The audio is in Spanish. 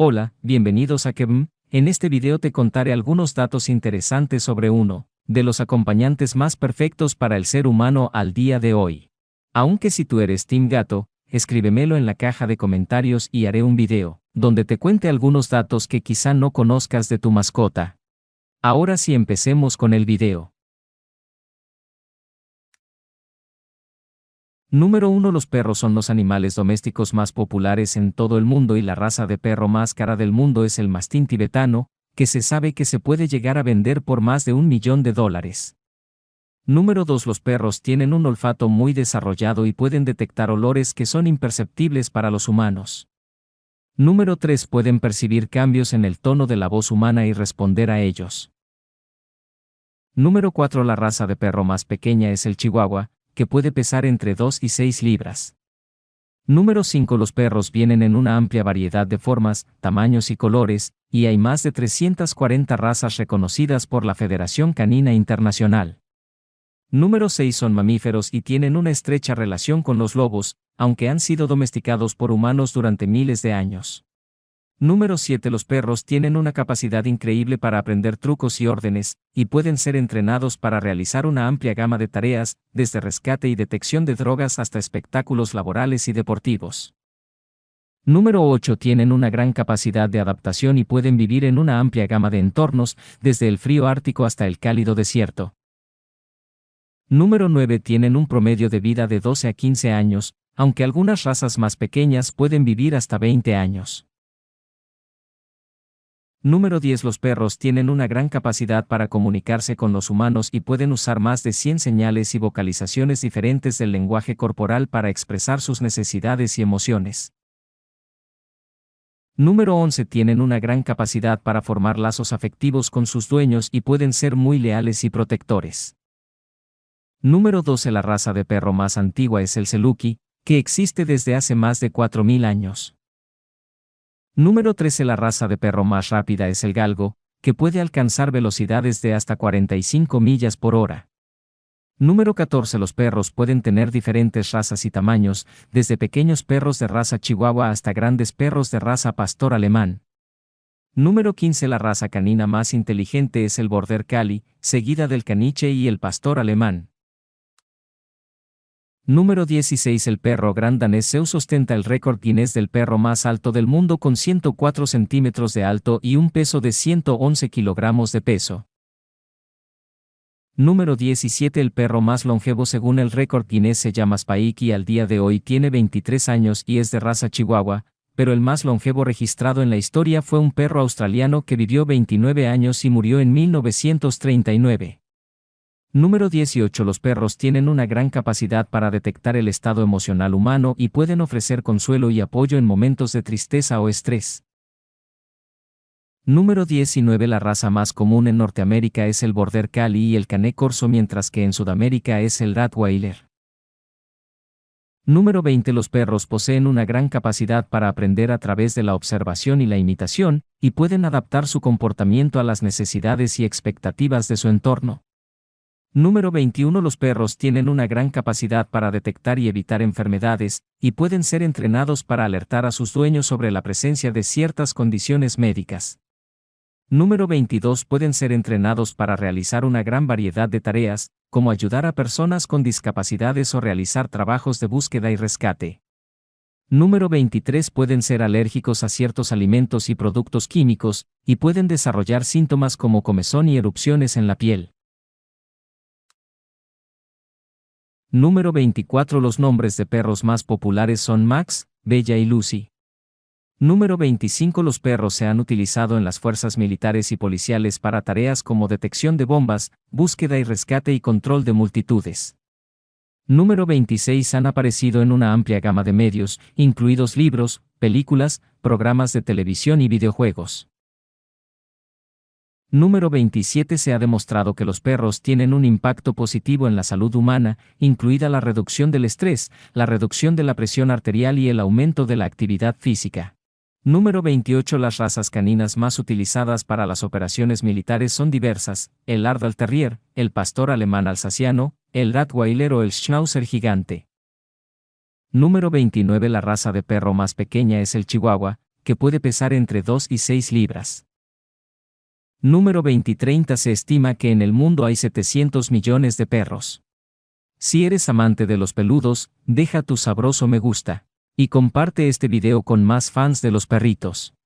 Hola, bienvenidos a Kevm. En este video te contaré algunos datos interesantes sobre uno de los acompañantes más perfectos para el ser humano al día de hoy. Aunque si tú eres Team Gato, escríbemelo en la caja de comentarios y haré un video donde te cuente algunos datos que quizá no conozcas de tu mascota. Ahora sí empecemos con el video. Número 1 Los perros son los animales domésticos más populares en todo el mundo y la raza de perro más cara del mundo es el mastín tibetano, que se sabe que se puede llegar a vender por más de un millón de dólares. Número 2 Los perros tienen un olfato muy desarrollado y pueden detectar olores que son imperceptibles para los humanos. Número 3 Pueden percibir cambios en el tono de la voz humana y responder a ellos. Número 4 La raza de perro más pequeña es el chihuahua, que puede pesar entre 2 y 6 libras. Número 5 Los perros vienen en una amplia variedad de formas, tamaños y colores, y hay más de 340 razas reconocidas por la Federación Canina Internacional. Número 6 Son mamíferos y tienen una estrecha relación con los lobos, aunque han sido domesticados por humanos durante miles de años. Número 7 Los perros tienen una capacidad increíble para aprender trucos y órdenes, y pueden ser entrenados para realizar una amplia gama de tareas, desde rescate y detección de drogas hasta espectáculos laborales y deportivos. Número 8 Tienen una gran capacidad de adaptación y pueden vivir en una amplia gama de entornos, desde el frío ártico hasta el cálido desierto. Número 9 Tienen un promedio de vida de 12 a 15 años, aunque algunas razas más pequeñas pueden vivir hasta 20 años. Número 10 Los perros tienen una gran capacidad para comunicarse con los humanos y pueden usar más de 100 señales y vocalizaciones diferentes del lenguaje corporal para expresar sus necesidades y emociones. Número 11 Tienen una gran capacidad para formar lazos afectivos con sus dueños y pueden ser muy leales y protectores. Número 12 La raza de perro más antigua es el Seluki, que existe desde hace más de 4.000 años. Número 13 La raza de perro más rápida es el galgo, que puede alcanzar velocidades de hasta 45 millas por hora. Número 14 Los perros pueden tener diferentes razas y tamaños, desde pequeños perros de raza chihuahua hasta grandes perros de raza pastor alemán. Número 15 La raza canina más inteligente es el border Cali, seguida del caniche y el pastor alemán. Número 16 El perro gran danés Zeus ostenta el récord Guinness del perro más alto del mundo con 104 centímetros de alto y un peso de 111 kilogramos de peso. Número 17 El perro más longevo según el récord Guinness se llama Spike y al día de hoy tiene 23 años y es de raza chihuahua, pero el más longevo registrado en la historia fue un perro australiano que vivió 29 años y murió en 1939. Número 18 Los perros tienen una gran capacidad para detectar el estado emocional humano y pueden ofrecer consuelo y apoyo en momentos de tristeza o estrés. Número 19 La raza más común en Norteamérica es el Border Collie y el Cané Corso mientras que en Sudamérica es el Rottweiler. Número 20 Los perros poseen una gran capacidad para aprender a través de la observación y la imitación, y pueden adaptar su comportamiento a las necesidades y expectativas de su entorno. Número 21 Los perros tienen una gran capacidad para detectar y evitar enfermedades, y pueden ser entrenados para alertar a sus dueños sobre la presencia de ciertas condiciones médicas. Número 22 Pueden ser entrenados para realizar una gran variedad de tareas, como ayudar a personas con discapacidades o realizar trabajos de búsqueda y rescate. Número 23 Pueden ser alérgicos a ciertos alimentos y productos químicos, y pueden desarrollar síntomas como comezón y erupciones en la piel. Número 24 Los nombres de perros más populares son Max, Bella y Lucy. Número 25 Los perros se han utilizado en las fuerzas militares y policiales para tareas como detección de bombas, búsqueda y rescate y control de multitudes. Número 26 Han aparecido en una amplia gama de medios, incluidos libros, películas, programas de televisión y videojuegos. Número 27 Se ha demostrado que los perros tienen un impacto positivo en la salud humana, incluida la reducción del estrés, la reducción de la presión arterial y el aumento de la actividad física. Número 28 Las razas caninas más utilizadas para las operaciones militares son diversas, el Ardal Terrier, el pastor alemán alsaciano, el Rottweiler o el Schnauzer gigante. Número 29 La raza de perro más pequeña es el Chihuahua, que puede pesar entre 2 y 6 libras. Número 2030 Se estima que en el mundo hay 700 millones de perros. Si eres amante de los peludos, deja tu sabroso me gusta. Y comparte este video con más fans de los perritos.